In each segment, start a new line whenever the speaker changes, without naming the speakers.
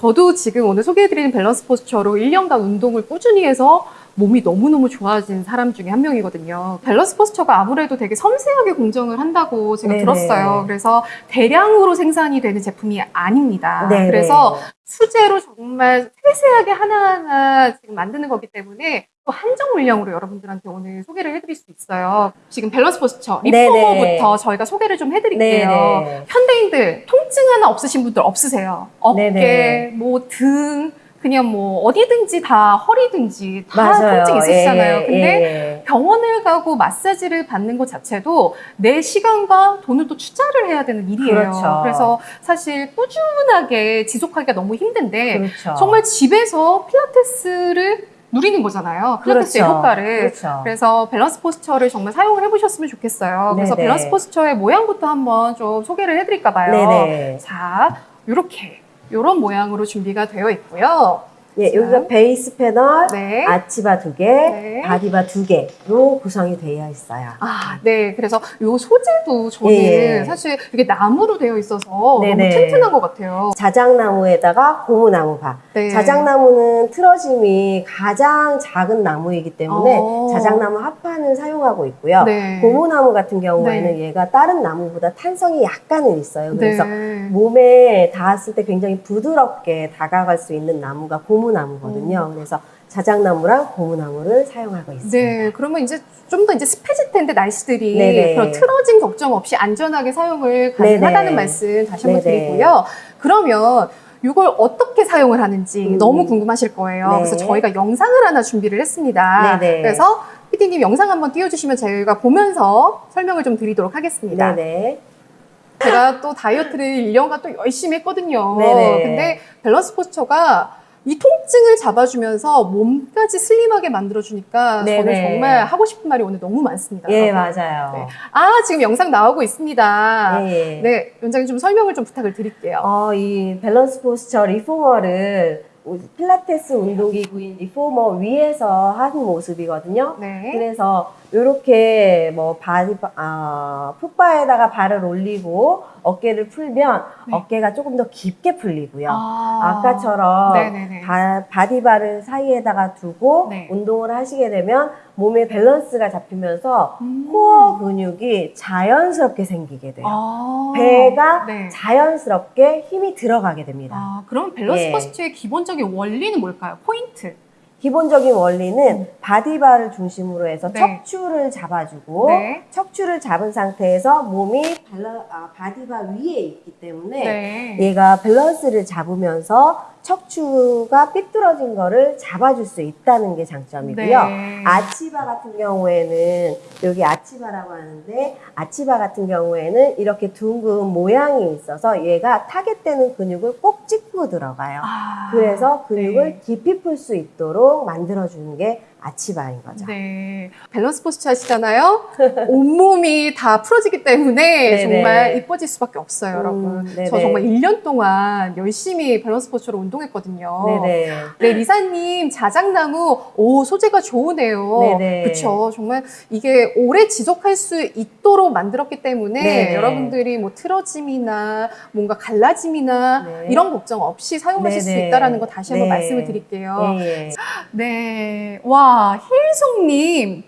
저도 지금 오늘 소개해드리는 Balance Posture로 1년간 운동을 꾸준히 해서 몸이 너무너무 좋아진 사람 중에 한 명이거든요. Balance Posture가 아무래도 되게 섬세하게 공정을 한다고 제가
네네.
들었어요. 그래서 대량으로 생산이 되는 제품이 아닙니다.
네네.
그래서 수제로 정말 세세하게 하나하나 지금 만드는 거기 때문에 또 한정 물량으로 여러분들한테 오늘 소개를 해드릴 수 있어요. 지금 Balance Posture. reformer부터 저희가 소개를 좀 해드릴게요.
네네.
현대인들 통증 하나 없으신 분들 없으세요? 어깨,
네네.
뭐 등, 그냥 뭐 어디든지 다 허리든지 다
맞아요.
통증 있으시잖아요.
예,
근데
예.
병원을 가고 마사지를 받는 것 자체도 내 시간과 돈을 또 투자를 해야 되는 일이에요.
그렇죠.
래서 사실 꾸준하게 지속하기가 너무 힘든데
그렇죠.
정말 집에서 필라테스를 누리는 거잖아요. 필라테스의
그렇죠.
효과를.
그렇죠.
그래서 Balance Posture를 정말 사용을 해보셨으면 좋겠어요. 그래서
네네.
Balance Posture의 모양부터 한번 좀 소개를 해드릴까 봐요.
네네.
자, 이렇게 이런 모양으로 준비가 되어 있고요.
예,
자.
여기가 base panel,
네.
arch bar 두 개,
네.
body bar 두 개로 구성이 되어 있어요.
아, 네. 그래서 이 소재도 저는
예.
사실 이게 나무로 되어 있어서
네네.
너무 튼튼한 것 같아요.
자작나무에다가 고무나무바.
네.
자작나무는 틀어짐이 가장 작은 나무이기 때문에
어.
자작나무 합판을 사용하고 있고요.
네.
고무나무 같은 경우에는
네.
얘가 다른 나무보다 탄성이 약간은 있어요. 그래서
네.
몸에 닿았을 때 굉장히 부드럽게 다가갈 수 있는 나무가 고무 나무거든요. 그래서 자작나무랑 고무나무를 사용하고 있습니다.
네, 그러면 이제 좀 더 이제 습해질 텐데 날씨들이
네네.
그런 틀어진 걱정 없이 안전하게 사용을 가능하다는
네네.
말씀 다시 한번
네네.
드리고요. 그러면 이걸 어떻게 사용을 하는지
음.
너무 궁금하실 거예요.
네.
그래서 저희가 영상을 하나 준비를 했습니다. 그래서 PD님 영상 한번 띄워주시면 저희가 보면서 설명을 좀 드리도록 하겠습니다.
네네.
제가 또 다이어트를 1년간 또 열심히 했거든요.
네네.
근데 밸런스 포스처가 이 통증을 잡아주면서 몸까지 slim하게 만들어주니까 저는
네네.
정말 하고 싶은 말이 오늘 너무 많습니다.
예,
여러분.
맞아요.
네. 아, 지금 영상 나오고 있습니다.
예, 예.
네, 원장님 좀 설명을 좀 부탁을 드릴게요.
어, 이 Balance Posture reformer를 필라테스 운동기구인 reformer 위에서 한 모습이거든요.
네.
그래서 이렇게 뭐 body 아, foot bar에다가 발을 올리고 어깨를 풀면
네.
어깨가 조금 더 깊게 풀리고요.
아.
바, body bar를 사이에다가 두고
네.
운동을 하시게 되면 몸의 밸런스가 잡히면서
음.
core 근육이 자연스럽게 생기게 돼요.
아,
배가
네.
자연스럽게 힘이 들어가게 됩니다.
아, 그럼 밸런스
예.
Posture의 기본적인 원리는 뭘까요? 포인트.
기본적인 원리는 body bar를 중심으로 해서
음. 네.
척추를 잡아주고
네.
척추를 잡은 상태에서 몸이 발라, 아, body bar 위에 있기 때문에
네.
얘가 밸런스를 잡으면서 척추가 삐뚤어진 거를 잡아줄 수 있다는 게 장점이고요.
네.
arch bar 같은 경우에는 여기 arch bar라고 하는데 arch bar 같은 경우에는 이렇게 둥근 모양이 있어서 얘가 target되는 근육을 꼭 찍고 들어가요.
아,
그래서 근육을
네.
깊이 풀 수 있도록 만들어주는 게 arch bar인 거죠.
네. Balance Posture 하시잖아요. 온몸이 다 풀어지기 때문에
네네.
정말 이뻐질 수밖에 없어요,
음,
여러분.
네네.
저 정말 1년 동안 열심히 Balance Posture로 운동했거든요.
네네.
네, 리사님, 자작나무, 오, 소재가 좋으네요.
네네.
그쵸. 정말 이게 오래 지속할 수 있도록 만들었기 때문에
네네.
여러분들이 뭐 틀어짐이나 뭔가 갈라짐이나
네.
이런 걱정 없이 사용하실 수
네네.
있다라는 거 다시 한번
네.
말씀을 드릴게요.
예, 예.
네. 와, 힐송님.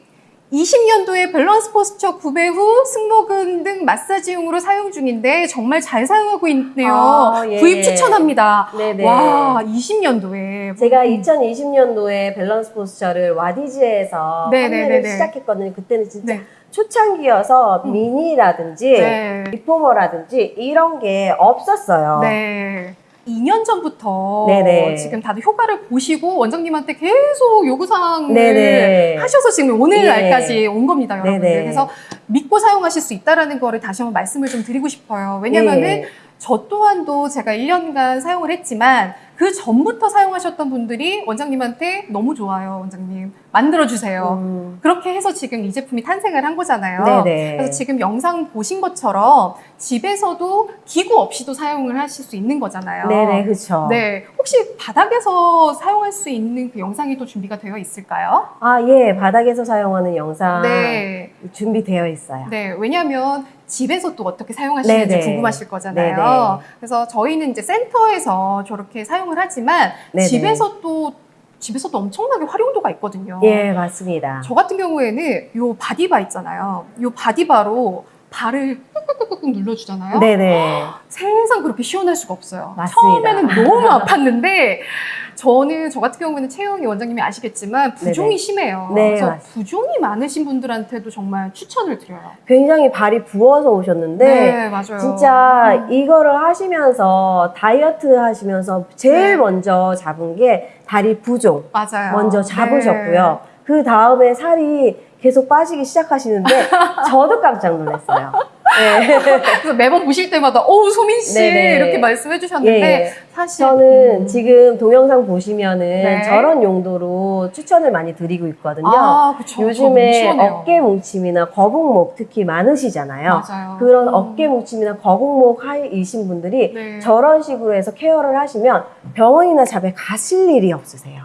20년도에 Balance Posture 구매 후 승모근 등 마사지용으로 사용 중인데 정말 잘 사용하고 있네요.
아, 예,
구입
예.
추천합니다.
네네.
와, 20년도에.
제가 2020년도에 Balance Posture를 와디즈에서
네네네네.
판매를 시작했거든요. 그때는 진짜
네.
초창기여서
음.
미니라든지
네.
리포머라든지 이런 게 없었어요.
네. 2년 전부터
네네.
지금 다들 효과를 보시고 원장님한테 계속 요구사항을
네네.
하셔서 지금 오늘날까지
예.
온 겁니다, 여러분들.
네네.
그래서 믿고 사용하실 수 있다는 거를 다시 한번 말씀을 좀 드리고 싶어요. 왜냐면은
예.
저 또한도 제가 1년간 사용을 했지만 그 전부터 사용하셨던 분들이 원장님한테 너무 좋아요, 원장님. 만들어주세요.
음,
그렇게 해서 지금 이 제품이 탄생을 한 거잖아요.
네네.
그래서 지금 영상 보신 것처럼 집에서도 기구 없이도 사용을 하실 수 있는 거잖아요.
네네, 그렇죠.
네. 혹시 바닥에서 사용할 수 있는 그 영상이 또 준비가 되어 있을까요?
아, 예, 바닥에서 사용하는 영상
네.
준비되어 있어요.
네. 왜냐하면 집에서 또 어떻게 사용하시는지
네네.
궁금하실 거잖아요.
네네.
그래서 저희는 이제 센터에서 저렇게 사용을 하지만
네네.
집에서 또 집에서도 엄청나게 활용도가 있거든요.
예, 맞습니다.
저 같은 경우에는 요 body bar 있잖아요. 요 body bar로 발을 꾹꾹꾹꾹 눌러주잖아요.
네네.
세상 그렇게 시원할 수가 없어요.
맞습니다.
처음에는 너무 아팠는데 저는 저 같은 경우에는 채영이 원장님이 아시겠지만 부종이
네네.
심해요.
네,
그래서
맞습니다.
부종이 많으신 분들한테도 정말 추천을 드려요.
굉장히 발이 부어서 오셨는데
네, 맞아요.
진짜
음.
이거를 하시면서 다이어트 하시면서 제일
네.
먼저 잡은 게 다리 부종
맞아요.
먼저
네.
잡으셨고요. 그 다음에 살이 계속 빠지기 시작하시는데 저도 깜짝 놀랐어요. 네.
그래서 매번 보실 때마다 어우 소민 씨
네네.
이렇게 말씀해 주셨는데
예.
사실
저는
음.
지금 동영상 보시면은
네.
저런 용도로 추천을 많이 드리고 있거든요.
아, 그쵸.
요즘에. 어깨 뭉침이나 거북목 특히 많으시잖아요.
맞아요.
그런
음.
어깨 뭉침이나 거북목 하이이신 분들이
네.
저런 식으로 해서 케어를 하시면 병원이나 잡에 가실 일이 없으세요.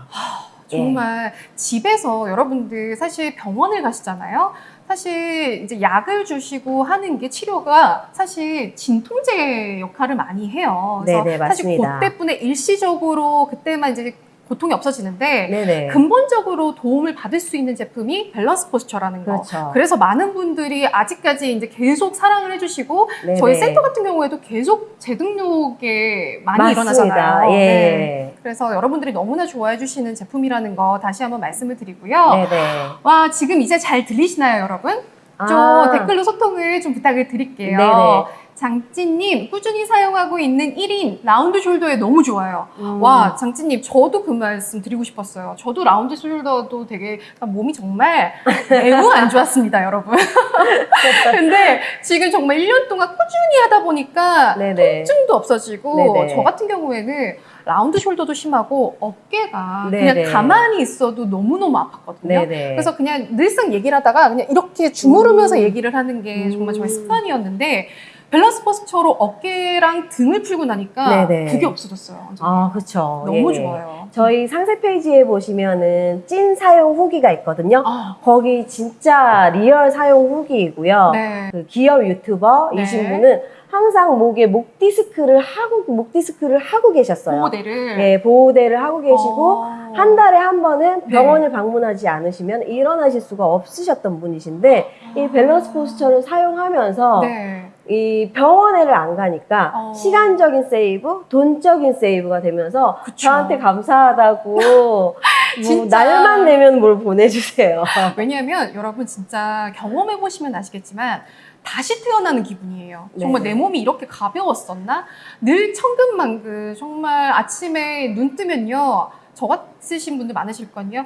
예.
정말 집에서 여러분들 사실 병원을 가시잖아요. 사실 이제 약을 주시고 하는 게 치료가 사실 진통제 역할을 많이 해요. 그래서
네네,
사실
맞습니다.
그때뿐에 일시적으로 그때만 이제 고통이 없어지는데
네네.
근본적으로 도움을 받을 수 있는 제품이 밸런스 포스처라는 거.
그렇죠.
그래서 많은 분들이 아직까지 이제 계속 사랑을 해주시고
네네.
저희 센터 같은 경우에도 계속 재등록에 많이
맞습니다.
일어나잖아요.
예.
네. 그래서 여러분들이 너무나 좋아해 주시는 제품이라는 거 다시 한번 말씀을 드리고요.
네네.
와 지금 이제 잘 들리시나요, 여러분? 좀
아,
댓글로 소통을 좀 부탁을 드릴게요.
네네.
장찌님 꾸준히 사용하고 있는 1인 round shoulder에 너무 좋아요.
음.
와 장찌님 저도 그 말씀 드리고 싶었어요. 저도 round shoulder도 되게 몸이 정말 매우 안 좋았습니다, 여러분. 근데 지금 정말 1년 동안 꾸준히 하다 보니까
네네.
통증도 없어지고
네네.
저 같은 경우에는 round shoulder도 심하고 어깨가
네네.
그냥 가만히 있어도 너무너무 아팠거든요.
네네.
그래서 그냥 늘상 얘기를 하다가 그냥 이렇게 주무르면서
음.
얘기를 하는 게 정말 저의
음.
습관이었는데 Balance Posture로 어깨랑 등을 풀고 나니까
네네.
그게 없어졌어요.
아, 그렇죠.
너무
예.
좋아요.
저희 상세 페이지에 보시면은 찐 사용 후기가 있거든요.
아,
거기 진짜 real 사용 후기이고요.
네.
그 기업 유튜버이신
네.
분은 항상 목에 목 디스크를 하고 목 디스크를 하고 계셨어요.
보호대를
예, 보호대를 하고 계시고
어.
한 달에 한 번은
네.
병원을 방문하지 않으시면 일어나실 수가 없으셨던 분이신데 이 밸런스 포스처를 사용하면서
네.
이 병원에를 안 가니까
어.
시간적인 세이브, 돈적인 세이브가 되면서
그쵸.
저한테 감사하다고 뭐
진짜.
날만 되면 뭘 보내주세요.
왜냐하면 여러분 진짜 경험해 보시면 아시겠지만 다시 태어나는 기분이에요. 정말
네네.
내 몸이 이렇게 가벼웠었나? 늘 천근만근 정말 아침에 눈 뜨면요. 저 같으신 분들 많으실 거요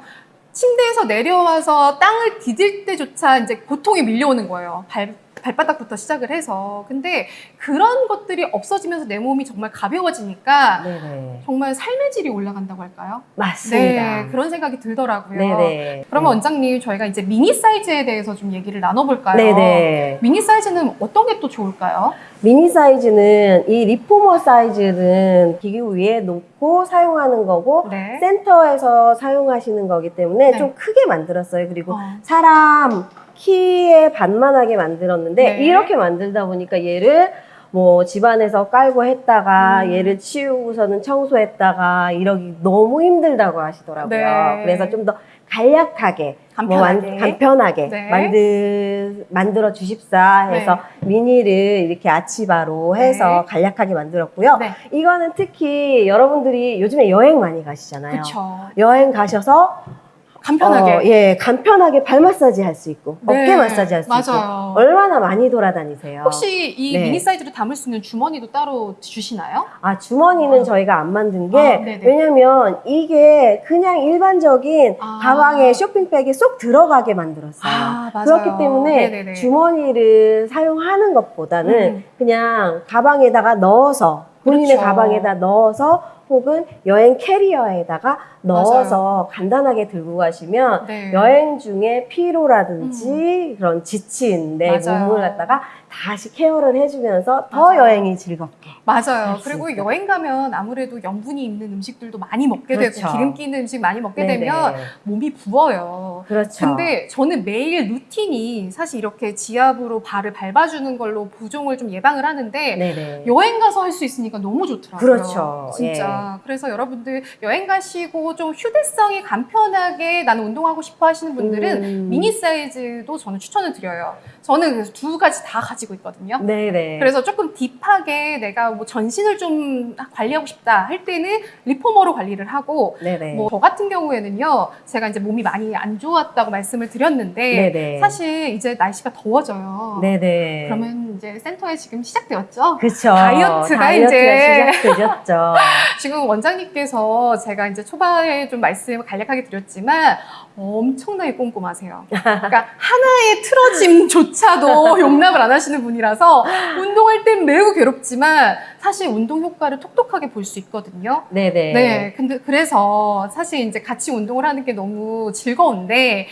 침대에서 내려와서 땅을 디딜 때조차 이제 고통이 밀려오는 거예요. 발, 발바닥부터 시작을 해서. 근데 그런 것들이 없어지면서 내 몸이 정말 가벼워지니까
네네.
정말 삶의 질이 올라간다고 할까요?
맞습니다.
네, 그런 생각이 들더라고요.
네네.
그러면 원장님 저희가 이제 미니 사이즈에 대해서 좀 얘기를 나눠볼까요?
네네.
미니 사이즈는 어떤 게 또 좋을까요?
미니 사이즈는 이 리포머 사이즈는 기구 위에 놓고 사용하는 거고
네.
센터에서 사용하시는 거기 때문에
네.
좀 크게 만들었어요. 그리고
어,
사람 키에 반만하게 만들었는데
네.
이렇게 만들다 보니까 얘를 뭐 집안에서 깔고 했다가
음.
얘를 치우고서는 청소했다가 이러기 너무 힘들다고 하시더라고요.
네.
그래서 좀 더 간략하게 뭐
간편하게.
만- 간편하게
네.
만들 만들어 주십사 해서 미니를 이렇게 아치바로 해서
네.
간략하게 만들었고요.
네.
이거는 특히 여러분들이 요즘에 여행 많이 가시잖아요.
그렇죠.
여행 가셔서
간편하게.
어, 예, 간편하게 발 마사지 할 수 있고
네.
어깨 마사지 할 수 있고. 얼마나 많이 돌아다니세요.
혹시 이
네.
미니 사이즈를 담을 수 있는 주머니도 따로 주시나요?
아 주머니는
어.
저희가 안 만든 게
아.
왜냐면 이게 그냥 일반적인
아.
가방에 쇼핑백에 쏙 들어가게 만들었어요.
아, 맞아요.
그렇기 때문에
네네네.
주머니를 사용하는 것보다는
음.
그냥 가방에다가 넣어서 본인의
그렇죠.
가방에다 넣어서 혹은 여행 캐리어에다가 넣어서 간단하게 들고 가시면
네.
여행 중에 피로라든지 그런 지친 내
맞아요.
몸을 갖다가 다시 케어를 해주면서 더
맞아요.
여행이 즐겁게.
맞아요. 그리고. 여행 가면 아무래도 염분이 있는 음식들도 많이 먹게
그렇죠.
되고 기름기 있는 음식 많이 먹게
네네.
되면 몸이 부어요.
그렇죠.
근데 저는 매일 루틴이 사실 이렇게 지압으로 발을 밟아주는 걸로 부종을 좀 예방을 하는데
네네.
여행 가서 할 수 있으니까 너무 좋더라고요.
그렇죠.
진짜. 맞습니다. 그래서 여러분들 여행 가시고 좀 휴대성이 간편하게 나는 운동하고 싶어 하시는 분들은
음.
미니 사이즈도 저는 추천을 드려요. 저는 그래서 두 가지 다 가지고 있거든요.
네네.
그래서 조금 딥하게 내가 뭐 전신을 좀 관리하고 싶다 할 때는 리포머로 관리를 하고
네네.
뭐 저 같은 경우에는요 제가 이제 몸이 많이 안 좋았다고 말씀을 드렸는데
네네.
사실 이제 날씨가 더워져요.
네네.
그러면 이제 센터에 지금 시작되었죠.
그쵸.
다이어트가
다이어트가
이제-
시작되셨죠.
지금 원장님께서 제가 이제 초반에 좀 말씀을 간략하게 드렸지만 엄청나게 꼼꼼하세요. 그러니까 하나의 틀어짐조차도 용납을 안 하시는 분이라서 운동할 땐 매우 괴롭지만 사실 운동 효과를 톡톡하게 볼 수 있거든요.
네네.
네, 근데 그래서 사실 이제 같이 운동을 하는 게 너무 즐거운데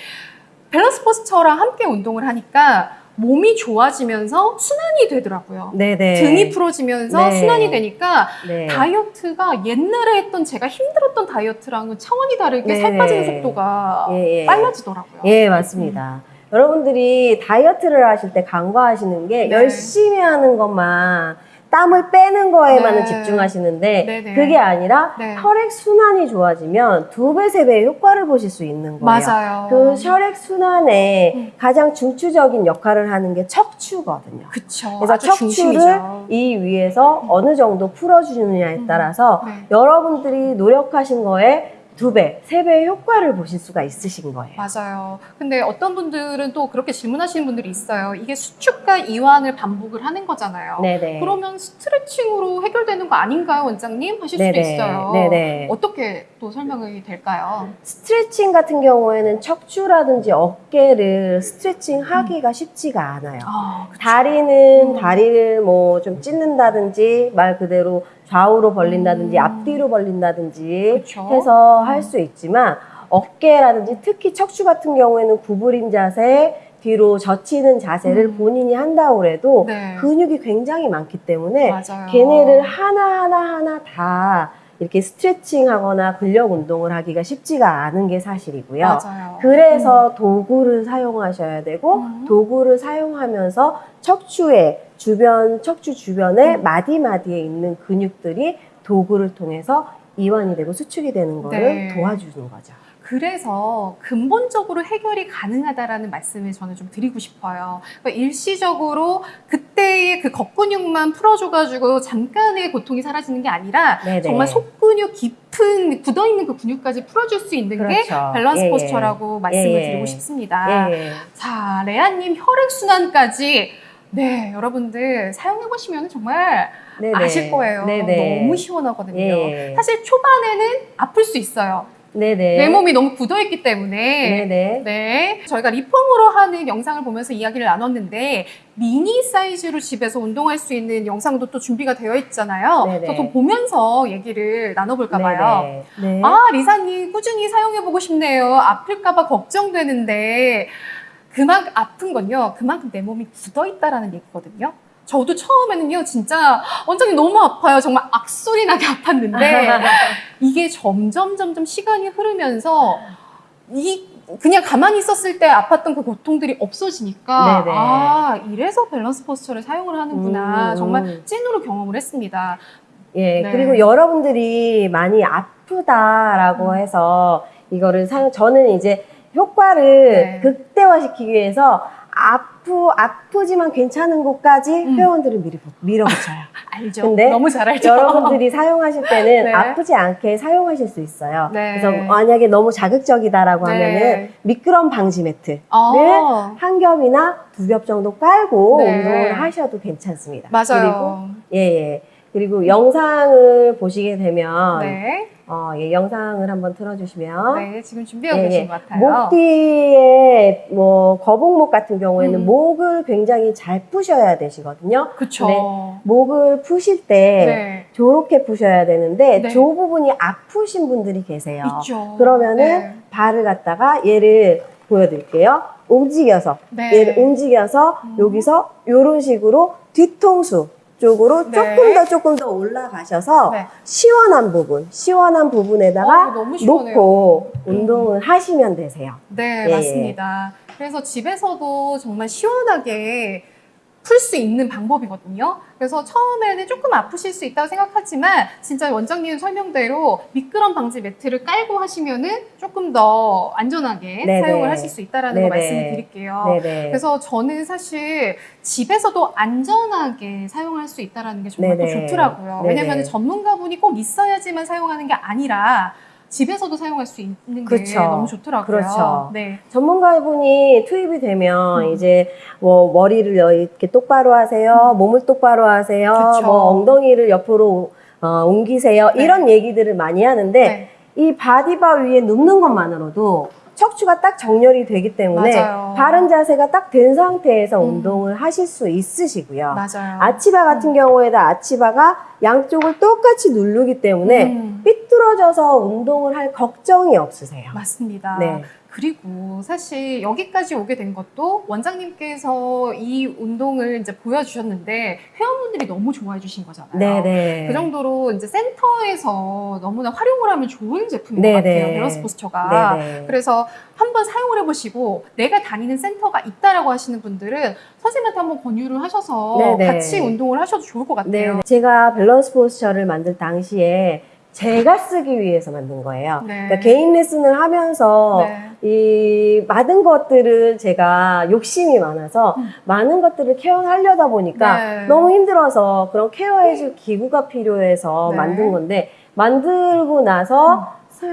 밸런스 포스처랑 함께 운동을 하니까 몸이 좋아지면서 순환이 되더라고요.
네네.
등이 풀어지면서
네.
순환이 되니까
네.
다이어트가 옛날에 했던 제가 힘들었던 다이어트랑은 차원이 다르게
네.
살 빠지는 속도가
예, 예.
빨라지더라고요.
예, 맞습니다. 여러분들이 다이어트를 하실 때 간과하시는 게
네.
열심히 하는 것만 땀을 빼는 거에만은
네.
집중하시는데
네네.
그게 아니라
네.
혈액 순환이 좋아지면 두 배, 세 배의 효과를 보실 수 있는 거예요.
맞아요.
그 혈액 순환에
음.
가장 중추적인 역할을 하는 게 척추거든요.
그쵸.
그래서 척추를
중심이죠.
이 위에서 어느 정도 풀어주느냐에
음.
따라서
네.
여러분들이 노력하신 거에 두 배, 세 배의 효과를 보실 수가 있으신 거예요.
맞아요. 근데 어떤 분들은 또 그렇게 질문하시는 분들이 있어요. 이게 수축과 이완을 반복을 하는 거잖아요.
네네.
그러면 스트레칭으로 해결되는 거 아닌가요, 원장님? 하실 수도 있어요.
네네.
어떻게 또 설명이 될까요?
스트레칭 같은 경우에는 척추라든지 어깨를 스트레칭 하기가 쉽지가 않아요.
아.
다리는
음.
다리를 뭐 좀 찢는다든지 말 그대로 좌우로 벌린다든지
음.
앞뒤로 벌린다든지
그쵸.
해서
음.
할수 있지만 어깨라든지 특히 척추 같은 경우에는 구부린 자세 뒤로 젖히는 자세를
음.
본인이 한다고 해도
네.
근육이 굉장히 많기 때문에
맞아요.
걔네를 하나하나 하나 다 이렇게 스트레칭 하거나 근력 운동을 하기가 쉽지가 않은 게 사실이고요.
맞아요.
그래서 도구를 사용하셔야 되고
음.
도구를 사용하면서 척추에 주변 척추 주변에
음.
마디마디에 있는 근육들이 도구를 통해서 이완이 되고 수축이 되는 거를
네.
도와주는 거죠.
그래서 근본적으로 해결이 가능하다라는 말씀을 저는 좀 드리고 싶어요. 그러니까 일시적으로 그때의 그 겉근육만 풀어줘가지고 잠깐의 고통이 사라지는 게 아니라
네네.
정말 속근육 깊은 굳어있는 그 근육까지 풀어줄 수 있는 게
그렇죠.
밸런스
예, 예.
포스처라고 말씀을
예, 예.
드리고 싶습니다.
예, 예.
자, 레아님 혈액순환까지 네, 여러분들 사용해보시면 정말
네네.
아실 거예요.
네네.
너무 시원하거든요.
예.
사실 초반에는 아플 수 있어요.
네네.
내 몸이 너무 굳어있기 때문에.
네네.
네. 저희가 리폼으로 하는 영상을 보면서 이야기를 나눴는데, 미니 사이즈로 집에서 운동할 수 있는 영상도 또 준비가 되어 있잖아요.
네네.
저도 보면서 얘기를 나눠볼까 봐요.
네네. 네.
아, 리사님 꾸준히 사용해보고 싶네요. 아플까 봐 걱정되는데, 그만큼 아픈 건요, 그만큼 내 몸이 굳어있다라는 얘기거든요. 저도 처음에는요, 진짜, 원장님 너무 아파요. 정말 악소리 나게 아팠는데, 이게 점점 점점 시간이 흐르면서 이 그냥 가만히 있었을 때 아팠던 그 고통들이 없어지니까
네네.
아 이래서 밸런스 포스처를 사용을 하는구나
음.
정말 찐으로 경험을 했습니다.
예,
네.
그리고 여러분들이 많이 아프다라고
음.
해서 이거를 사용, 저는 이제 효과를
네.
극대화시키기 위해서 아프, 아프지만 괜찮은 곳까지
음.
회원들을 미리 밀어붙여요.
알죠?
근데
너무 잘 알죠?
여러분들이 사용하실 때는
네.
아프지 않게 사용하실 수 있어요.
네.
그래서 만약에 너무 자극적이다라고
네.
하면은 미끄럼 방지 매트.
어,
한 겹이나 두 겹 정도 깔고
네.
운동을 하셔도 괜찮습니다.
맞아요.
그리고 예, 예. 그리고 영상을 보시게 되면
네,
어, 예, 영상을 한번 틀어주시면
네 지금 준비하고
예,
계신
예.
것 같아요.
목 뒤에 뭐 거북목 같은 경우에는
음.
목을 굉장히 잘 푸셔야 되시거든요. 네. 목을 푸실 때
네,
저렇게 푸셔야 되는데
네.
저 부분이 아프신 분들이 계세요.
있죠.
그러면은
네.
발을 갖다가 얘를 보여드릴게요. 움직여서
네.
얘를 움직여서
음.
여기서 이런 식으로 뒤통수 쪽으로
네.
조금 더 조금 더 올라가셔서
네.
시원한 부분, 시원한 부분에다가
어.
놓고
음.
운동을 하시면 되세요.
네,
예,
맞습니다. 그래서 집에서도 정말 시원하게 풀 수 있는 방법이거든요. 그래서 처음에는 조금 아프실 수 있다고 생각하지만 진짜 원장님 설명대로 미끄럼 방지 매트를 깔고 하시면은 조금 더 안전하게
네네.
사용을 하실 수 있다라는
네네.
거 말씀을 드릴게요.
네네.
그래서 저는 사실 집에서도 안전하게 사용할 수 있다는 게 정말 또. 좋더라고요. 왜냐하면 전문가분이 꼭 있어야지만 사용하는 게 아니라 집에서도 사용할 수 있는 게
그쵸.
너무 좋더라고요.
그렇죠.
네.
전문가분이 투입이 되면
음.
이제 뭐 머리를 이렇게 똑바로 하세요, 몸을 똑바로 하세요,
음. 그쵸.
뭐 엉덩이를 옆으로 어, 옮기세요
네.
이런 얘기들을 많이 하는데
네.
이 바디바 위에 눕는 것만으로도 척추가 딱 정렬이 되기 때문에
맞아요.
바른 자세가 딱 된 상태에서
음.
운동을 하실 수 있으시고요.
맞아요.
아치바 같은 경우에도 아치바가 양쪽을 똑같이 누르기 때문에
음,
삐뚤어져서 운동을 할 걱정이 없으세요.
맞습니다.
네.
그리고 사실 여기까지 오게 된 것도 원장님께서 이 운동을 이제 보여주셨는데 회원분들이 너무 좋아해 주신 거잖아요.
네네.
그 정도로 이제 센터에서 너무나 활용을 하면 좋은 제품인
네네.
것 같아요. Balance Posture가.
네네.
그래서 한번 사용을 해보시고 내가 다니는 센터가 있다라고 하시는 분들은 선생님한테 한번 권유를 하셔서
네네.
같이 운동을 하셔도 좋을 것 같아요.
네, 제가 Balance Posture를 만들 당시에 제가 쓰기 위해서 만든 거예요.
네.
그러니까 개인 레슨을 하면서
네.
이 많은 것들을 제가 욕심이 많아서
음.
많은 것들을 케어하려다 보니까
네.
너무 힘들어서 그런 케어해줄 기구가 필요해서
네.
만든 건데 만들고 나서 사-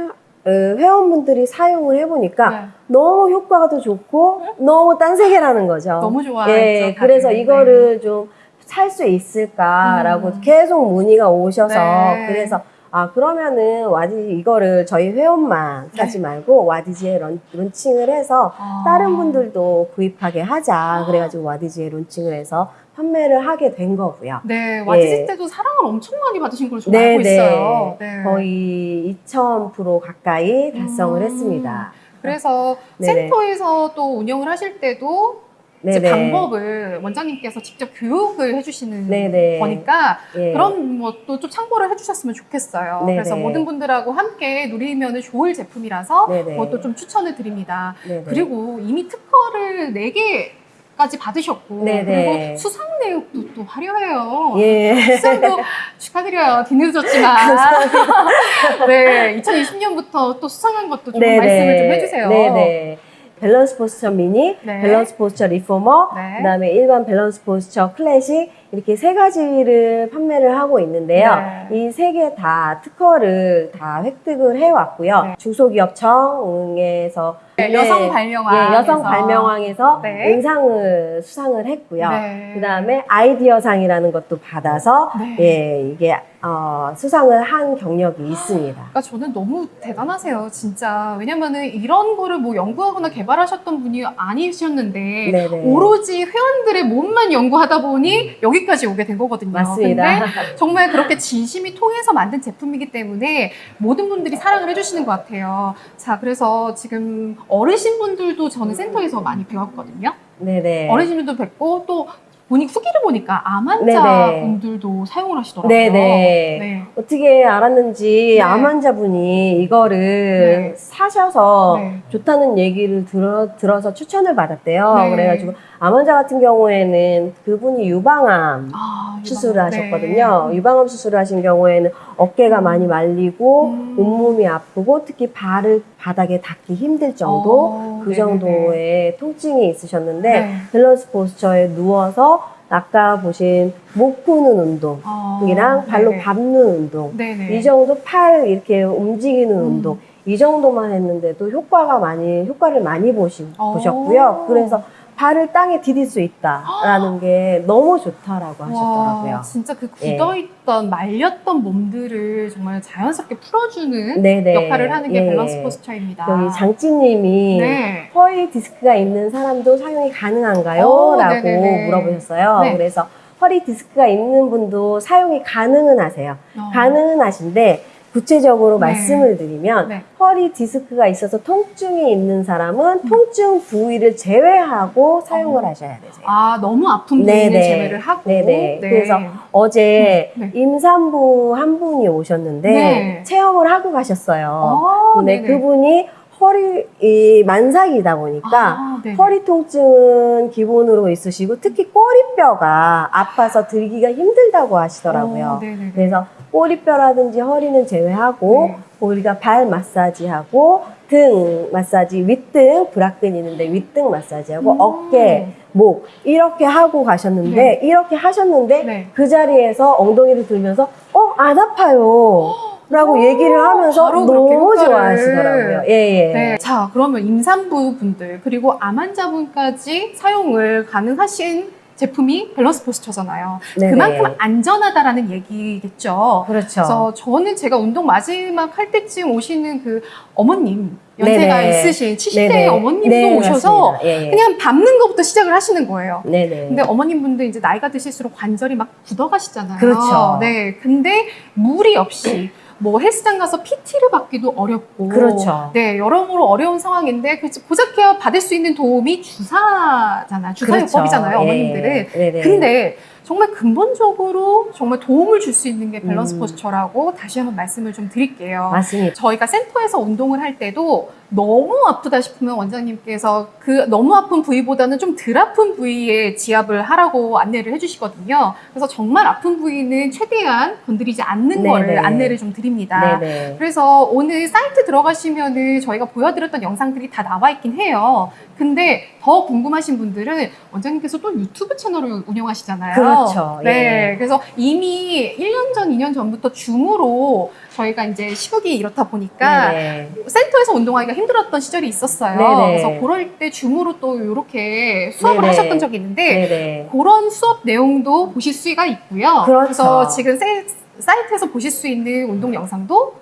어, 회원분들이 사용을 해보니까
네.
너무 효과가 더 좋고 너무 딴 세계라는 거죠.
너무 좋아요.
예, 그래서 이거를 좀 살 수 있을까라고
음.
계속 문의가 오셔서
네.
그래서 아 그러면은 와디 이거를 저희 회원만
네.
사지 말고 와디지에 런, 론칭을 해서
아.
다른 분들도 구입하게 하자 그래가지고 와디지에 론칭을 해서 판매를 하게 된 거고요.
네, 와디지
예.
때도 사랑을 엄청 많이 받으신 걸로
네,
알고
네.
있어요. 네.
거의 2,000% 가까이 달성을
음.
했습니다.
그래서
네네.
센터에서 또 운영을 하실 때도 이제
네네.
방법을 원장님께서 직접 교육을 해주시는
네네.
거니까
예.
그런 것도 좀 참고를 해주셨으면 좋겠어요.
네네.
그래서 모든 분들하고 함께 누리면 좋을 제품이라서. 그것도 좀 추천을 드립니다. 그리고 이미 특허를 4개 까지 받으셨고
네네.
그리고 수상 내역도 또 화려해요.
예.
수상도 축하드려요. 뒤늦었지만. 네, 2020년부터 또 수상한 것도 좀
네네.
말씀을 좀 해주세요.
네네. Balance Posture Mini,
네.
Balance Posture Reformer,
네.
그다음에 일반 Balance Posture Classic 이렇게 세 가지를 판매를 하고 있는데요.
네.
이세 개 다 특허를 다 획득을 해왔고요.
네.
중소기업청에서
네, 여성 발명왕.
예, 여성 발명왕에서
네.
은상을 수상을 했고요.
네.
그다음에 아이디어상이라는 것도 받아서
네.
예, 이게 어, 수상을 한 경력이 있습니다.
그러니까 저는 너무 대단하세요, 진짜. 왜냐면은 이런 거를 뭐 연구하거나 개발하셨던 분이 아니셨는데. 오로지 회원들의 몸만 연구하다 보니 여기 까지 오게 된 거거든요.
맞습니다.
근데 정말 그렇게 진심이 통해서 만든 제품이기 때문에 모든 분들이 사랑을 해주시는 것 같아요. 자, 그래서 지금 어르신분들도 저는 센터에서 많이 배웠거든요.
네네.
어르신분도 뵙고 또 보니 후기를 보니까 암 환자
네네.
분들도 사용을 하시더라고요.
네네.
네.
어떻게 알았는지
네.
암 환자 분이 이거를
네.
사셔서
네.
좋다는 얘기를 들어, 들어서 추천을 받았대요.
네.
그래가지고 암 환자 같은 경우에는 그분이 유방암
아,
수술을
유방암.
하셨거든요.
네.
유방암 수술을 하신 경우에는 어깨가 많이 말리고
음.
온몸이 아프고 특히 발을 바닥에 닿기 힘들 정도
어,
그
네네네.
정도의 통증이 있으셨는데
네.
Balance Posture에 누워서 아까 보신 목 푸는 운동
아,
이랑 발로. 밟는 운동
네네.
이 정도 팔 이렇게 움직이는
음.
운동 이 정도만 했는데도 효과가 많이 효과를 많이 보시,
어.
보셨고요. 그래서 발을 땅에 디딜 수 있다라는 게 너무 좋다라고 하셨더라고요.
와, 진짜 그
예.
굳어있던 말렸던 몸들을 정말 자연스럽게 풀어주는
네네.
역할을 하는 게
예.
Balance Posture입니다.
여기 장찌님이
네.
허리 디스크가 있는 사람도 사용이 가능한가요?
어,
라고
네네네.
물어보셨어요.
네.
그래서 허리 디스크가 있는 분도 사용이 가능은 하세요.
어.
가능은 하신데 구체적으로
네.
말씀을 드리면
네.
허리 디스크가 있어서 통증이 있는 사람은 통증 부위를 제외하고 사용을
어.
하셔야 되세요.
아, 너무 아픈 부위는
네네.
제외를 하고.
네네. 그래서 어제
네.
임산부 한 분이 오셨는데
네.
체험을 하고 가셨어요.
어,
근데
네네.
그분이 허리 이 만삭이다 보니까
아.
허리 통증은 기본으로 있으시고 특히 꼬리 꼬리뼈가 아파서 들기가 힘들다고 하시더라고요.
어, 네네네.
그래서 꼬리뼈라든지 허리는 제외하고
네.
우리가 발 마사지하고 등 마사지, 윗등 브라끈 있는데 윗등 마사지하고
음.
어깨, 목 이렇게 하고 가셨는데
네.
이렇게 하셨는데
네.
그 자리에서 엉덩이를 들면서 어 안 아파요. 라고 얘기를 하면서 너무. 좋아하시더라고요. 예, 예.
네. 자, 그러면 임산부 분들 그리고 암 환자분까지 사용을 가능하신 제품이 밸런스 포스처잖아요.
네네.
그만큼 안전하다라는 얘기겠죠.
그렇죠.
그래서 저는 제가 운동 마지막 할 때쯤 오시는 그 어머님 연세가
네네.
있으신 70대
네네.
어머님도
네,
오셔서.
예, 예.
그냥 밟는 것부터 시작을 하시는 거예요.
네네.
근데 어머님 분들 이제 나이가 드실수록 관절이 막 굳어가시잖아요.
그렇죠.
네. 근데 무리 없이 뭐 헬스장 가서 PT를 받기도 어렵고.
그렇죠.
네. 여러모로 어려운 상황인데 그 고작 해야 받을 수 있는 도움이 주사잖아요. 주사요법이잖아요.
그렇죠.
어머님들은.
예. 네네.
근데 정말 근본적으로 정말 도움을 줄 수 있는 게 밸런스
음.
Posture라고 다시 한번 말씀을 좀 드릴게요.
맞습니다.
저희가 센터에서 운동을 할 때도 너무 아프다 싶으면 원장님께서 그 너무 아픈 부위보다는 좀 덜 아픈 부위에 지압을 하라고 안내를 해주시거든요. 그래서 정말 아픈 부위는 최대한 건드리지 않는
네네.
거를 안내를 좀 드립니다.
네네.
그래서 오늘 사이트 들어가시면은 저희가 보여드렸던 영상들이 다 나와 있긴 해요. 근데 더 궁금하신 분들은 원장님께서 또 유튜브 채널을 운영하시잖아요.
그렇죠.
네.
예.
그래서 이미 1년 전, 2년 전부터 줌으로 저희가 이제 시국이 이렇다 보니까
네네.
센터에서 운동하기가 힘 들었던 시절이 있었어요.
네네.
그래서 그럴 때 줌으로 또 이렇게 수업을
네네.
하셨던 적이 있는데
네네.
그런 수업 내용도 보실 수가 있고요.
그렇죠.
래서 지금 세- 사이트에서 보실 수 있는 운동 영상도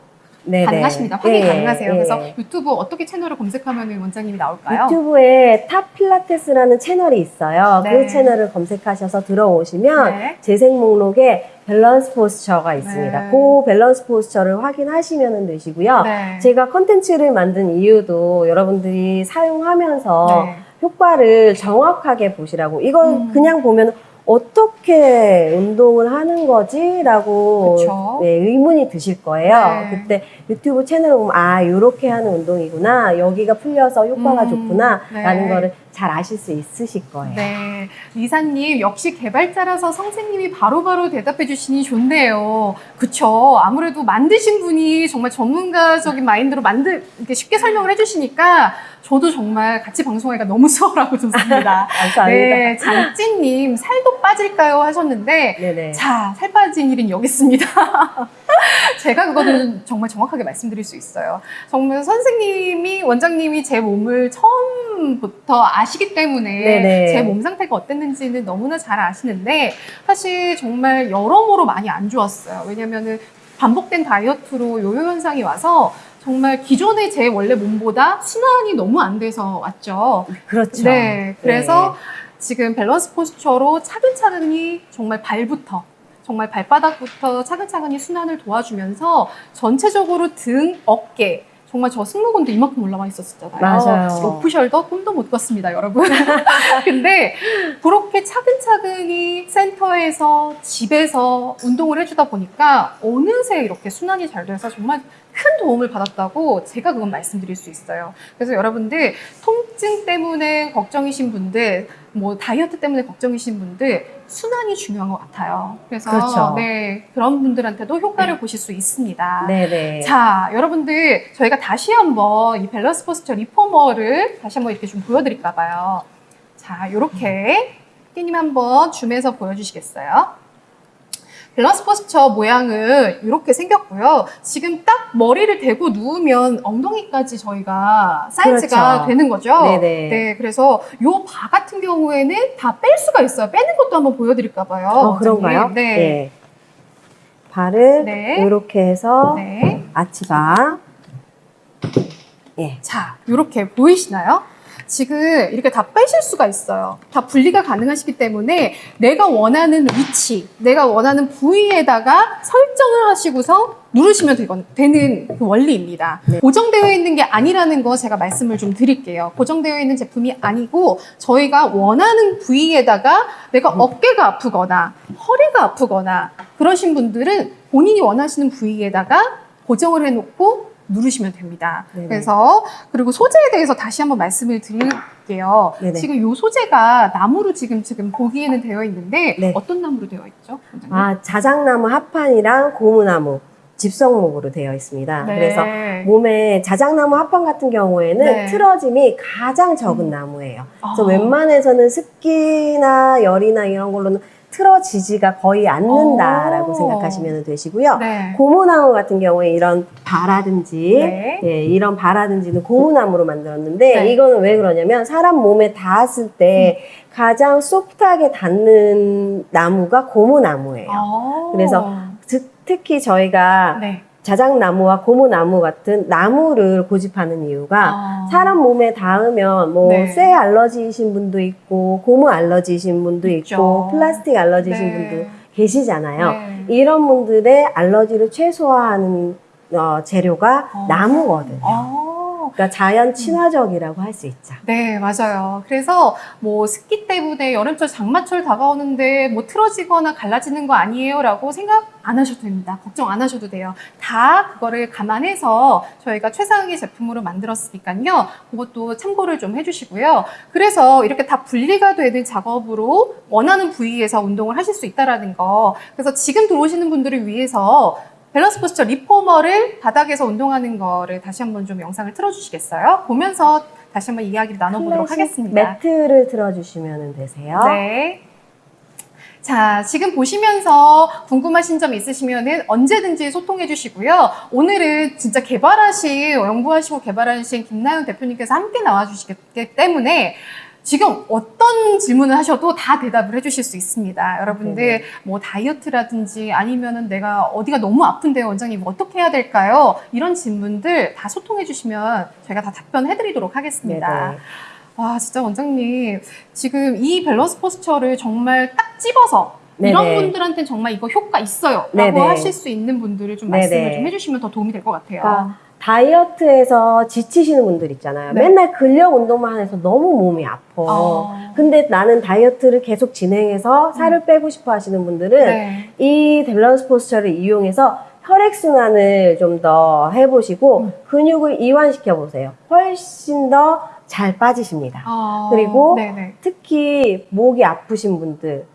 네네.
가능하십니다. 확인
예,
가능하세요.
예.
그래서 유튜브 어떻게 채널을 검색하면 원장님이 나올까요?
유튜브에 탑 필라테스라는 채널이 있어요.
네.
그 채널을 검색하셔서 들어오시면
네.
재생 목록에 Balance Posture가 있습니다.
네.
그 Balance Posture를 확인하시면 되시고요.
네.
제가 컨텐츠를 만든 이유도 여러분들이 사용하면서
네.
효과를 정확하게 보시라고. 이거
음.
그냥 보면 어떻게 운동을 하는 거지? 라고. 네, 의문이 드실 거예요.
네.
그때 유튜브 채널을 보면 아, 요렇게 하는 운동이구나. 여기가 풀려서 효과가
음.
좋구나.
네.
라는 거를 잘 아실 수 있으실 거예요.
네. 리사님, 역시 개발자라서 선생님이 바로 바로 대답해 주시니 좋네요. 그쵸. 아무래도 만드신 분이 정말 전문가적인 마인드로 만들, 이렇게 쉽게 설명을 해 주시니까 저도 정말 같이 방송하기가 너무 수월하고 좋습니다.
감사합니다.
네. 장찐님, 살도 빠질까요? 하셨는데,
네네.
자, 살 빠진 일은 여기 있습니다. 제가 그거는 정말 정확하게 말씀드릴 수 있어요. 정말 선생님이, 원장님이 제 몸을 처음부터 아시기 때문에. 제 몸 상태가 어땠는지는 너무나 잘 아시는데 사실 정말 여러모로 많이 안 좋았어요. 왜냐면은 반복된 다이어트로 요요 현상이 와서 정말 기존의 제 원래 몸보다 순환이 너무 안 돼서 왔죠.
그렇죠.
네, 그래서 지금 Balance Posture로 차근차근히 정말 발부터 정말 발바닥부터 차근차근히 순환을 도와주면서 전체적으로 등, 어깨 정말 저 승모근도 이만큼 올라와 있었잖아요.
맞아요.
off-shoulder 꿈도 못 꿨습니다, 여러분. 근데 그렇게 차근차근히 센터에서 집에서 운동을 해주다 보니까 어느새 이렇게 순환이 잘 돼서 정말 큰 도움을 받았다고 제가 그건 말씀드릴 수 있어요. 그래서 여러분들 통증 때문에 걱정이신 분들, 뭐 다이어트 때문에 걱정이신 분들 순환이 중요한 것 같아요. 그래서
그렇죠.
네 그런 분들한테도 효과를 보실 수 있습니다.
네네.
자, 여러분들 저희가 다시 한번 이 밸런스 포스처 리포머를 다시 한번 이렇게 좀 보여드릴까 봐요. 자, 이렇게 피디님 한번 줌해서 보여주시겠어요? 밸런스 포스처 모양은 이렇게 생겼고요. 지금 딱 머리를 대고 누우면 엉덩이까지 저희가 사이즈가
그렇죠.
되는 거죠.
네네.
네, 그래서 요 바 같은 경우에는 다 뺄 수가 있어요. 빼는 것도 한번 보여드릴까 봐요.
어, 그런가요?
네.
예. 발을
네.
이렇게 해서
네.
아치바. 예.
자, 이렇게 보이시나요? 지금 이렇게 다 빼실 수가 있어요. 다 분리가 가능하시기 때문에 내가 원하는 위치, 내가 원하는 부위에다가 설정을 하시고서 누르시면 되건, 되는 그 원리입니다.
네.
고정되어 있는 게 아니라는 거 제가 말씀을 좀 드릴게요. 고정되어 있는 제품이 아니고 저희가 원하는 부위에다가 내가 어깨가 아프거나 허리가 아프거나 그러신 분들은 본인이 원하시는 부위에다가 고정을 해놓고 누르시면 됩니다.
네네.
그래서 그리고 소재에 대해서 다시 한번 말씀을 드릴게요.
네네.
지금 이 소재가 나무로 지금 지금 보기에는 되어 있는데
네.
어떤 나무로 되어 있죠? 원장님?
아, 자작나무 합판이랑 고무나무, 집성목으로 되어 있습니다.
네.
그래서 몸에 자작나무 합판 같은 경우에는
네.
틀어짐이 가장 적은
음.
나무예요. 그래서
아.
웬만해서는 습기나 열이나 이런 걸로는 틀어지지가 거의 않는다라고
오.
생각하시면 되시고요.
네.
고무나무 같은 경우에 이런 바라든지
네.
예, 이런 바라든지는 고무나무로 만들었는데
네.
이거는 왜 그러냐면 사람 몸에 닿았을 때
음.
가장 소프트하게 닿는 나무가 고무나무예요.
아.
그래서 즉, 특히 저희가
네.
자작나무와 고무나무 같은 나무를 고집하는 이유가
아.
사람 몸에 닿으면 뭐
네.
쇠 알러지이신 분도 있고 고무 알러지이신 분도
있죠.
있고 플라스틱 알러지이신
네.
분도 계시잖아요.
네.
이런 분들의 알러지를 최소화하는 어, 재료가
어.
나무거든요.
아.
그러니까 자연 친화적이라고 할 수 있죠.
네, 맞아요. 그래서 뭐 습기 때문에 여름철 장마철 다가오는데 뭐 틀어지거나 갈라지는 거 아니에요 라고 생각 안 하셔도 됩니다. 걱정 안 하셔도 돼요. 다 그거를 감안해서 저희가 최상의 제품으로 만들었으니까요. 그것도 참고를 좀 해주시고요. 그래서 이렇게 다 분리가 되는 작업으로 원하는 부위에서 운동을 하실 수 있다라는 거. 그래서 지금 들어오시는 분들을 위해서 밸런스 포스처 리포머를 바닥에서 운동하는 거를 다시 한번 좀 영상을 틀어주시겠어요? 보면서 다시 한번 이야기를 나눠보도록 하겠습니다.
매트를 틀어주시면 되세요.
네. 자, 지금 보시면서 궁금하신 점 있으시면 언제든지 소통해 주시고요. 오늘은 진짜 개발하신, 연구하시고 개발하신 김나연 대표님께서 함께 나와 주시기 때문에 지금 어떤 질문을 하셔도 다 대답을 해주실 수 있습니다. 여러분들
네네.
뭐 다이어트라든지 아니면은 내가 어디가 너무 아픈데요, 원장님 어떻게 해야 될까요? 이런 질문들 다 소통해 주시면 저희가 다 답변해 드리도록 하겠습니다.
네네.
와 진짜 원장님 지금 이 Balance Posture를 정말 딱 집어서 이런
네네.
분들한테는 정말 이거 효과 있어요 라고
네네.
하실 수 있는 분들을 좀 말씀을
네네.
좀 해주시면 더 도움이 될 것 같아요
그러니까 다이어트에서 지치시는 분들 있잖아요.
네.
맨날 근력 운동만 해서 너무 몸이 아파.
어.
근데 나는 다이어트를 계속 진행해서 살을 빼고 싶어 하시는 분들은
음. 네.
이 Balance Posture를 이용해서 혈액순환을 좀 더 해보시고
음.
근육을 이완시켜 보세요. 훨씬 더 잘 빠지십니다.
어,
그리고
네네.
특히 목이 아프신 분들,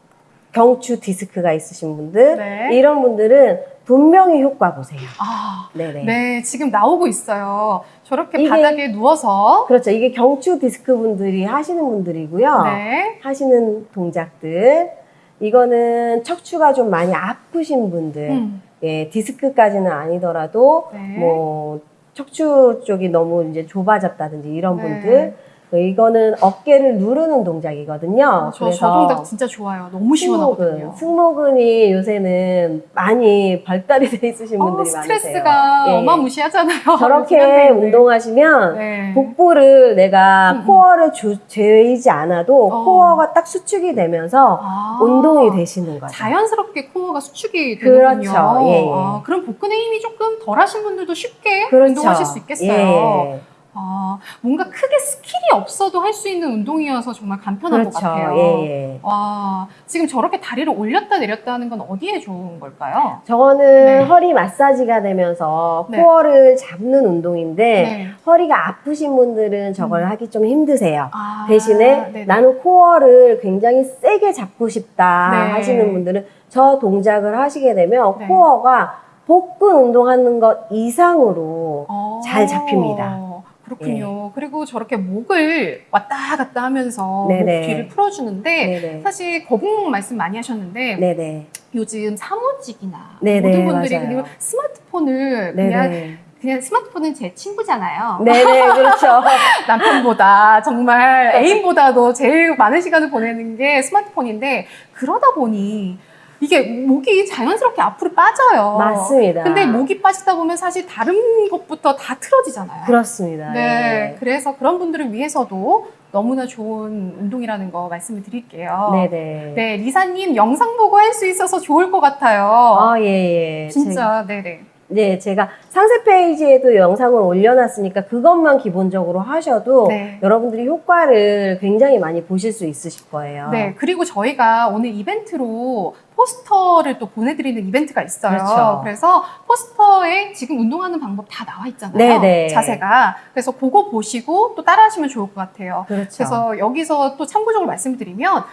경추 디스크가 있으신 분들,
네.
이런 분들은 분명히 효과 보세요.
아,
네네.
네 지금 나오고 있어요 저렇게
이게-
바닥에 누워서
그렇죠. 이게 경추 디스크 분들이 하시는 분들이고요.
네.
하시는 동작들. 이거는 척추가 좀 많이 아프신 분들,
음,
예, 디스크까지는 아니더라도
네.
뭐 척추 쪽이 너무 이제 좁아졌다든지 이런
네.
분들, 이거는 어깨를 누르는 동작이거든요.
어, 저, 저 동작 진짜 좋아요 너무 시원하거든요
승모근, 승모근이 요새는 많이 발달이 돼 있으신
어,
분들이 많으세요.
스트레스가
예, 예.
어마무시하잖아요
저렇게. 운동하시면
네.
복부를 내가
음, 음.
코어를 주, 죄이지 않아도
어.
코어가 딱 수축이 되면서
아.
운동이 되시는 거죠.
자연스럽게 코어가 수축이
그렇죠.
되는군요.
예, 예.
아, 그럼 복근의 힘이 조금 덜하신 분들도 쉽게
그렇죠.
운동하실 수 있겠어요.
예, 예.
아, 뭔가 크게 스킬이 없어도 할 수 있는 운동이어서 정말 간편한 것
그렇죠.
같아요.
예, 예.
와, 지금 저렇게 다리를 올렸다 내렸다 하는 건 어디에 좋은 걸까요?
저거는
네.
허리 마사지가 되면서
네.
코어를 잡는 운동인데
네.
허리가 아프신 분들은 저걸
음.
하기 좀 힘드세요.
아,
대신에
네네.
나는 코어를 굉장히 세게 잡고 싶다
네.
하시는 분들은 저 동작을 하시게 되면
네.
코어가 복근 운동하는 것 이상으로
어,
잘 잡힙니다.
그렇군요. 그리고 저렇게 목을 왔다 갔다 하면서
네네.
목 뒤를 풀어주는데
네네.
사실 거북목 말씀 많이 하셨는데
네네.
요즘 사무직이나 모든 분들이. 그리고 스마트폰을 그냥. 그냥 스마트폰은 제 친구잖아요.
네네, 그렇죠.
남편보다 정말 애인보다도 제일 많은 시간을 보내는 게 스마트폰인데 그러다 보니 이게 목이 자연스럽게 앞으로 빠져요.
맞습니다.
근데 목이 빠지다 보면 사실 다른 것부터 다 틀어지잖아요.
그렇습니다.
네,
예.
그래서 그런 분들을 위해서도 너무나 좋은 운동이라는 거 말씀을 드릴게요.
네네.
네, 리사님 영상 보고 할 수 있어서 좋을 것 같아요.
아, 예, 예.
진짜, 네네.
네, 제가 상세 페이지에도 영상을 올려놨으니까 그것만 기본적으로 하셔도
네.
여러분들이 효과를 굉장히 많이 보실 수 있으실 거예요.
네, 그리고 저희가 오늘 이벤트로 포스터를 또 보내드리는 이벤트가 있어요.
그렇죠.
래서 포스터에 지금 운동하는 방법 다 나와 있잖아요.
네네.
자세가. 그래서 그거 보시고 또 따라하시면 좋을 것 같아요.
그렇죠.
그래서 여기서 또 참고적으로 말씀드리면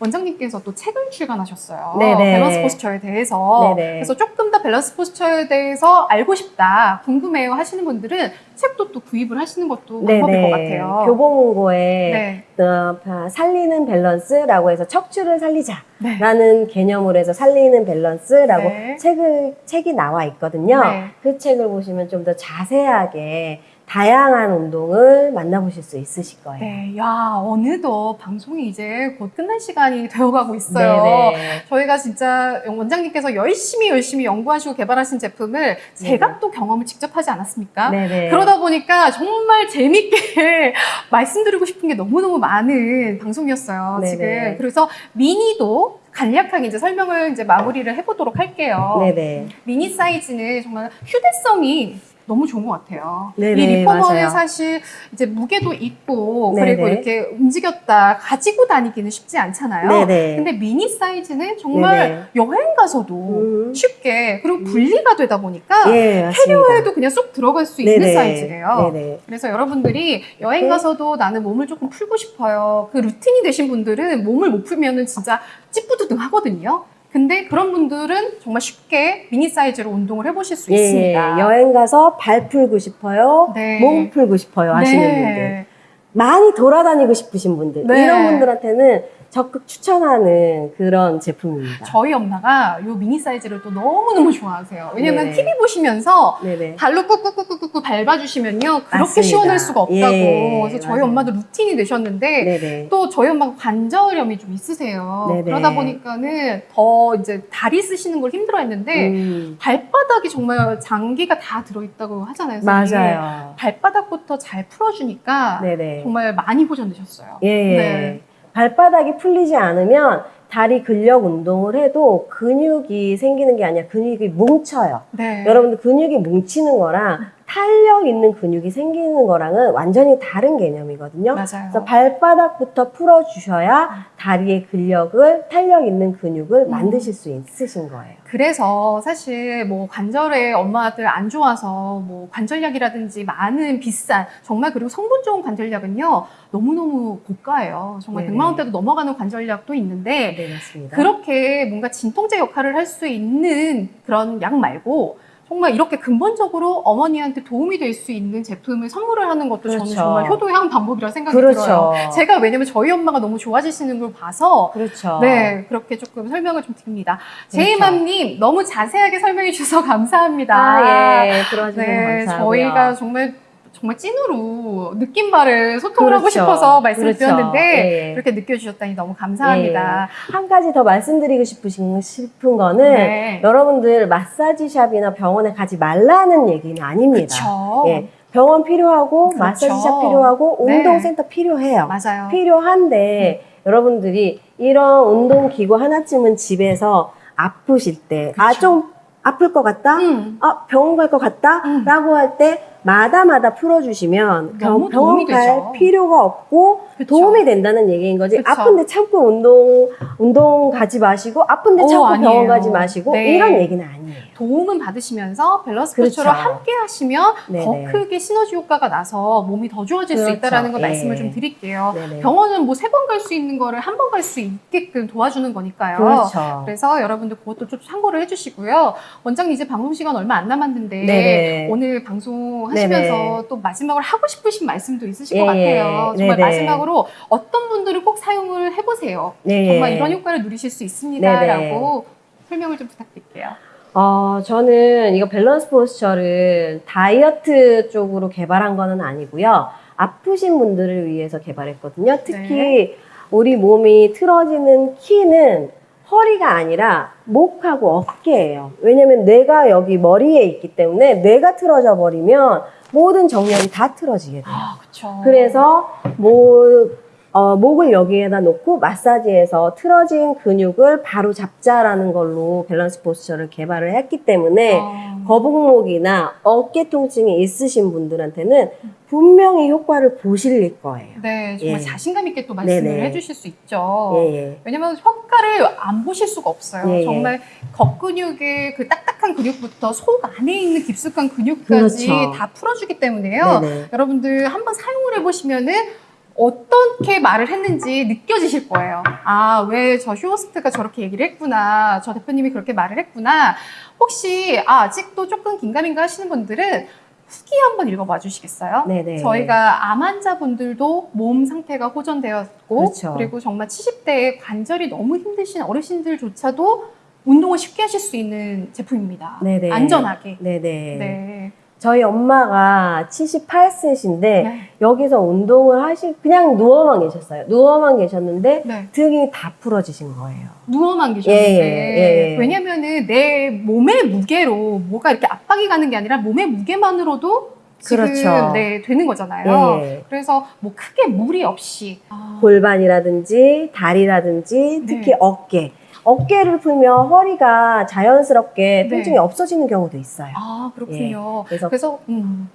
원장님께서 또 책을 출간하셨어요.
네네.
Balance Posture에 대해서.
네네.
그래서 조금 더 Balance Posture에 대해서 알고 싶다, 궁금해요 하시는 분들은 책도 또 구입을 하시는 것도 방법일 것 같아요.
교보문고에
네.
어, 바- 살리는 밸런스라고 해서 척추를 살리자라는
네.
개념으로 해서 살리는 밸런스라고
네.
책을 책이 나와 있거든요.
네.
그 책을 보시면 좀 더 자세하게 다양한 운동을 만나보실 수 있으실 거예요.
네, 야, 어느덧 방송이 이제 곧 끝날 시간이 되어가고 있어요.
네네.
저희가 진짜 원장님께서 열심히 열심히 연구하시고 개발하신 제품을 제가 또 경험을 직접 하지 않았습니까?
네네.
그러다 보니까 정말 재밌게 말씀드리고 싶은 게 너무너무 많은 방송이었어요,
네네.
지금. 그래서 미니도 간략하게 이제 설명을 이제 마무리를 해보도록 할게요.
네네.
미니 사이즈는 정말 휴대성이 너무 좋은 것 같아요.
네네,
이 리포머는
맞아요.
사실 이제 무게도 있고
네네.
그리고 이렇게 움직였다 가지고 다니기는 쉽지 않잖아요.
네네.
근데 미니 사이즈는 정말. 여행 가서도
음.
쉽게 그리고 분리가 되다 보니까
예.
캐리어에도 그냥 쏙 들어갈 수 있는. 사이즈예요. 그래서 여러분들이 여행
네.
가서도 나는 몸을 조금 풀고 싶어요. 그 루틴이 되신 분들은 몸을 못 풀면은 진짜 찌뿌드등 하거든요. 근데 그런 분들은 정말 쉽게 미니 사이즈로 운동을 해보실 수
예,
있습니다.
여행 가서 발 풀고 싶어요.
네.
몸 풀고 싶어요. 하시는
네.
분들. 많이 돌아다니고 싶으신 분들.
네.
이런 분들한테는 적극 추천하는 그런 제품입니다.
저희 엄마가 이 미니 사이즈를 또 너무너무 좋아하세요. 왜냐면
네네.
TV 보시면서
네네.
발로 꾹꾹꾹꾹꾹 밟아주시면요. 그렇게
맞습니다.
시원할 수가 없다고.
예,
그래서 저희
맞아요.
엄마도 루틴이 되셨는데
네네.
또 저희 엄마가 관절염이 좀 있으세요. 그러다 보니까는 더 이제 다리 쓰시는 걸 힘들어 했는데
음,
발바닥이 정말 장기가 다 들어있다고 하잖아요.
맞아요.
발바닥부터 잘 풀어주니까. 정말 많이 보존되셨어요.
예, 예.
네.
발바닥이 풀리지 않으면 다리 근력 운동을 해도 근육이 생기는 게 아니라 근육이 뭉쳐요.
네.
여러분들 근육이 뭉치는 거랑 탄력 있는 근육이 생기는 거랑은 완전히 다른 개념이거든요.
맞아요.
그래서 발바닥부터 풀어주셔야 다리의 근력을 탄력 있는 근육을
음.
만드실 수 있으신 거예요.
그래서 사실 뭐 관절에 엄마들 안 좋아서 뭐 관절약이라든지 많은 비싼 정말 그리고 성분 좋은 관절약은요 너무너무 고가예요. 정말
네네.
100만 원대도 넘어가는 관절약도 있는데
네, 맞습니다.
그렇게 뭔가 진통제 역할을 할 수 있는 그런 약 말고 정말 이렇게 근본적으로 어머니한테 도움이 될 수 있는 제품을 선물을 하는 것도 저는
그렇죠.
정말 효도의 한 방법이라 생각이
그렇죠.
들어요. 제가 왜냐면 저희 엄마가 너무 좋아지시는 걸 봐서
그렇죠.
네, 그렇게 조금 설명을 좀 드립니다.
그렇죠.
제이맘님, 너무 자세하게 설명해 주셔서 감사합니다.
아, 예. 들어와주셔서
네,
감사하고요.
저희가 정말, 정말 찐으로 느낌 바를 소통을 하고
그렇죠.
싶어서 말씀을
그렇죠.
드렸는데,
예, 예.
그렇게 느껴주셨다니 너무 감사합니다.
한 가지 더 말씀드리고 싶으신, 싶은 거는
네.
여러분들 마사지샵이나 병원에 가지 말라는 얘기는 아닙니다. 예, 병원 필요하고
그렇죠.
마사지샵 필요하고
네.
운동센터 필요해요.
맞아요.
필요한데 여러분들이 이런 운동기구 하나쯤은 집에서 아프실 때 아. 좀 아플 것 같다?
음.
아 병원 갈 것 같다?
음.
라고 할때 마다마다 풀어주시면
너무
병- 병원
도움이
갈. 필요가 없고
그쵸.
도움이 된다는 얘기인 거지
그쵸.
아픈데 참고 운동 운동 가지 마시고 아픈데
오,
참고
아니에요.
병원 가지 마시고
네.
이런 얘기는 아니에요.
도움은 받으시면서 밸런스
그렇죠.
코치로 함께 하시면
네네.
더 크게 시너지 효과가 나서 몸이 더 좋아질 수
그렇죠.
있다는 걸
예.
말씀을 좀 드릴게요.
네네.
병원은 뭐 세 번 갈 수 있는 거를 한 번 갈 수 있게끔 도와주는 거니까요.
그렇죠.
그래서 여러분들 그것도 좀 참고를 해주시고요. 원장님 이제 방송 시간 얼마 안 남았는데
네네.
오늘 방송 하시면서
네네.
또 마지막으로 하고 싶으신 말씀도 있으실
예,
것 같아요.
예.
정말
네네.
마지막으로 어떤 분들은 꼭 사용을 해보세요.
네.
정말 이런 효과를 누리실 수 있습니다라고 설명을 좀 부탁드릴게요.
어, 저는 이거 밸런스 포스처를 다이어트 쪽으로 개발한 거는 아니고요. 아프신 분들을 위해서 개발했거든요. 특히
네.
우리 몸이 틀어지는 키는 허리가 아니라 목하고 어깨예요. 왜냐면 뇌가 여기 머리에 있기 때문에 뇌가 틀어져 버리면 모든 정렬이 다 틀어지게 돼요.
아.
그래서 뭐 어, 목을 여기에다 놓고 마사지해서 틀어진 근육을 바로 잡자라는 걸로 밸런스 포스처를 개발을 했기 때문에
어,
거북목이나 어깨 통증이 있으신 분들한테는 분명히 효과를 보실 거예요.
네, 정말
예.
자신감 있게 또 말씀을
네네.
해주실 수 있죠.
예, 예.
왜냐면 효과를 안 보실 수가 없어요.
예, 예.
정말 겉근육의 그 딱딱한 근육부터 속 안에 있는 깊숙한 근육까지
그렇죠.
다 풀어주기 때문에요.
네네.
여러분들 한번 사용을 해보시면은 어떻게 말을 했는지 느껴지실 거예요. 아, 왜 저 쇼호스트가 저렇게 얘기를 했구나. 저 대표님이 그렇게 말을 했구나. 혹시 아, 아직도 조금 긴가민가 하시는 분들은 후기 한번 읽어봐 주시겠어요?
네네.
저희가 암 환자분들도 몸 상태가 호전되었고
그렇죠.
그리고 정말 70대에 관절이 너무 힘드신 어르신들조차도 운동을 쉽게 하실 수 있는 제품입니다.
네네.
안전하게.
네네.
네.
저희 엄마가 78세신데
네.
여기서 운동을 하시 그냥 누워만 계셨어요. 누워만 계셨는데
네.
등이 다 풀어지신 거예요.
누워만 계셨는데
예, 예, 예.
왜냐면은 내 몸의 무게로 뭐가 이렇게 압박이 가는 게 아니라 몸의 무게만으로도 지금
그렇죠.
네, 되는 거잖아요.
예.
그래서 뭐 크게 무리 없이 아,
골반이라든지 다리라든지 특히
네.
어깨. 어깨를 풀면 허리가 자연스럽게
네.
통증이 없어지는 경우도 있어요.
아 그렇군요.
그래서
그래서 음,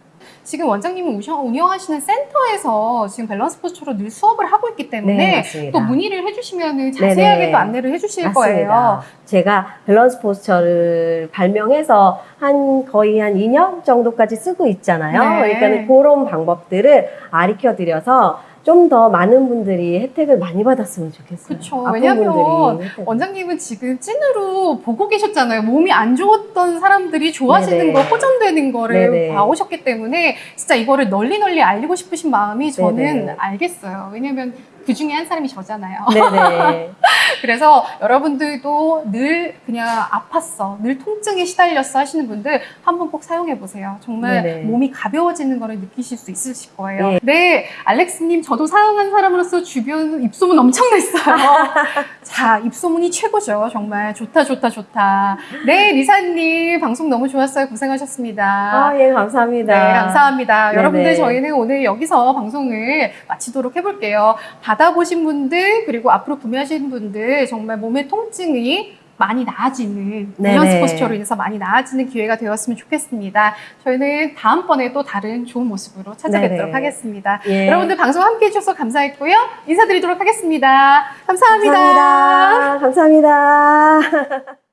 지금 원장님은 우셔- 운영하시는 센터에서 지금 Balance Posture로 늘 수업을 하고 있기 때문에
네.
또 문의를 해주시면 자세하게
네네.
또 안내를 해주실
맞습니다.
거예요.
제가 Balance Posture를 발명해서 한 거의 한 2년 정도까지 쓰고 있잖아요.
네.
그러니까 그런 방법들을 가르쳐 드려서 좀 더 많은 분들이 혜택을 많이 받았으면 좋겠어요.
왜냐면
분들이 혜택을.
원장님은 지금 찐으로 보고 계셨잖아요. 몸이 안 좋았던 사람들이 좋아지는
네네.
거, 호전되는 거를
네네.
봐오셨기 때문에 진짜 이거를 널리 널리 알리고 싶으신 마음이 저는
네네.
알겠어요. 왜냐면 그 중에 한 사람이 저잖아요.
네네.
그래서 여러분들도 늘 그냥 아팠어, 늘 통증에 시달렸어 하시는 분들 한번 꼭 사용해 보세요. 정말
네네.
몸이 가벼워지는 거를 느끼실 수 있으실 거예요.
네.
네, 알렉스님 저도 사용한 사람으로서 주변 입소문 엄청 냈어요. 자, 입소문이 최고죠. 정말 좋다, 좋다, 좋다. 네, 리사님 방송 너무 좋았어요. 고생하셨습니다.
아, 예, 감사합니다.
네, 감사합니다.
네네.
여러분들 저희는 오늘 여기서 방송을 마치도록 해볼게요. 받아보신 분들 그리고 앞으로 구매하신 분들 정말 몸의 통증이 많이 나아지는. 밸런스 포스처로 인해서 많이 나아지는 기회가 되었으면 좋겠습니다. 저희는 다음번에 또 다른 좋은 모습으로 찾아뵙도록
네네.
하겠습니다.
예.
여러분들 방송 함께 해주셔서 감사했고요. 인사드리도록 하겠습니다 감사합니다.
감사합니다. 감사합니다.